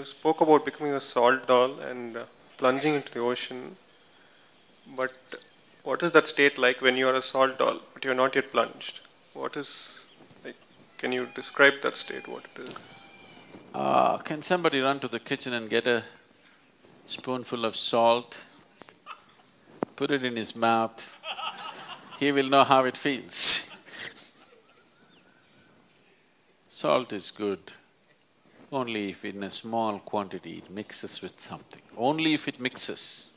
you spoke about becoming a salt doll and uh, plunging into the ocean, but what is that state like when you are a salt doll but you are not yet plunged? What is like? Can you describe that state? What it is? Uh, can somebody run to the kitchen and get a spoonful of salt, put it in his mouth, he will know how it feels. Salt is good only if in a small quantity it mixes with something, only if it mixes.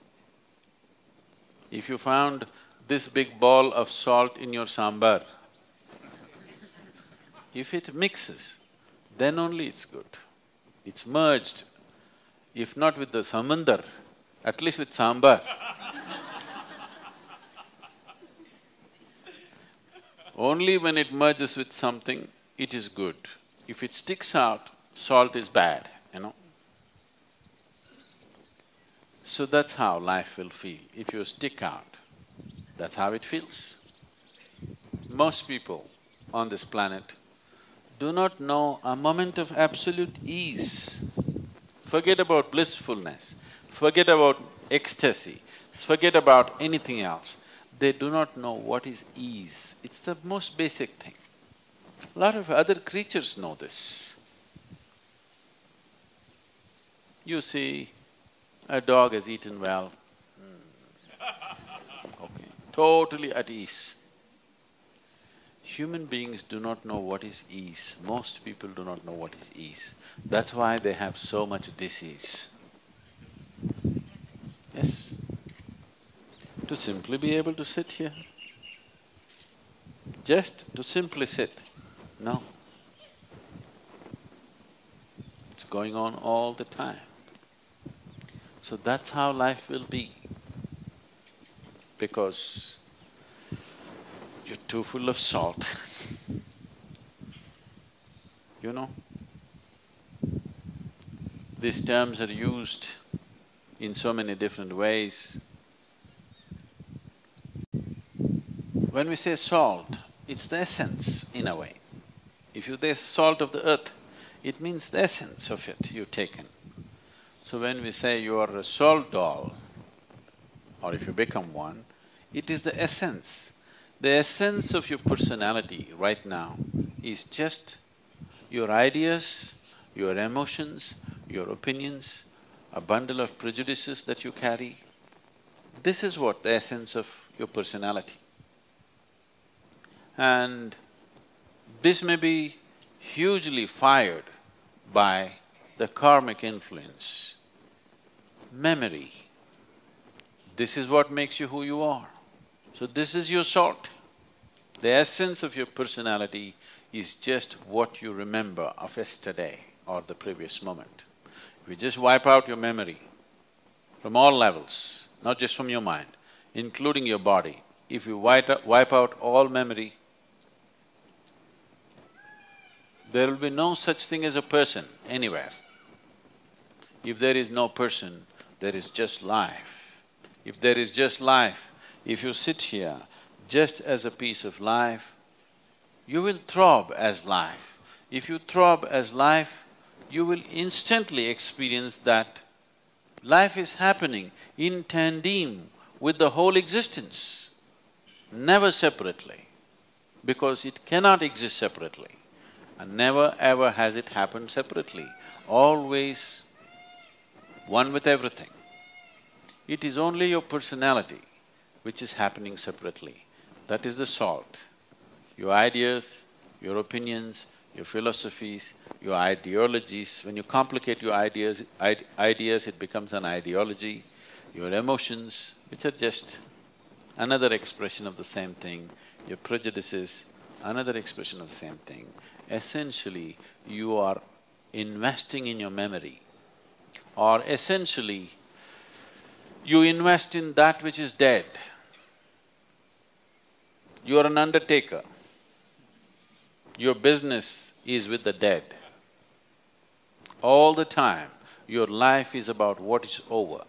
If you found this big ball of salt in your sambar, if it mixes, then only it's good. It's merged, if not with the samandar, at least with sambar. only when it merges with something, it is good. If it sticks out, salt is bad, you know. So that's how life will feel. If you stick out, that's how it feels. Most people on this planet do not know a moment of absolute ease. Forget about blissfulness, forget about ecstasy, forget about anything else. They do not know what is ease. It's the most basic thing. A lot of other creatures know this. You see, a dog has eaten well, hmm. okay, totally at ease. Human beings do not know what is ease, most people do not know what is ease. That's why they have so much disease. Yes? To simply be able to sit here, just to simply sit, no. It's going on all the time. So that's how life will be. Because you're too full of salt. you know? These terms are used in so many different ways. When we say salt, it's the essence in a way. If you say salt of the earth, it means the essence of it you've taken. So when we say you are a salt doll, or if you become one, it is the essence. The essence of your personality right now is just your ideas, your emotions, your opinions, a bundle of prejudices that you carry. This is what the essence of your personality. And this may be hugely fired by the karmic influence memory. This is what makes you who you are. So this is your salt. The essence of your personality is just what you remember of yesterday or the previous moment. If you just wipe out your memory from all levels, not just from your mind, including your body, if you wipe, wipe out all memory, there will be no such thing as a person anywhere. If there is no person, there is just life. If there is just life, if you sit here just as a piece of life, you will throb as life. If you throb as life, you will instantly experience that life is happening in tandem with the whole existence, never separately, because it cannot exist separately. And never ever has it happened separately, always one with everything. It is only your personality which is happening separately. That is the salt. Your ideas, your opinions, your philosophies, your ideologies, when you complicate your ideas, ideas it becomes an ideology, your emotions, which are just another expression of the same thing, your prejudices, another expression of the same thing. Essentially, you are investing in your memory or essentially you invest in that which is dead. You are an undertaker. Your business is with the dead. All the time, your life is about what is over.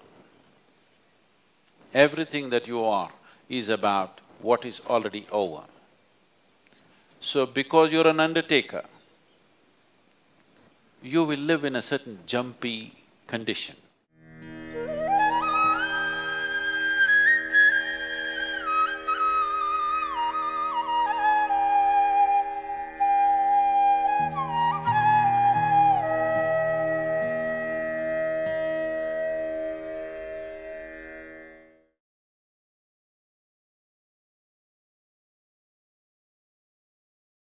Everything that you are is about what is already over. So because you're an undertaker, you will live in a certain jumpy condition.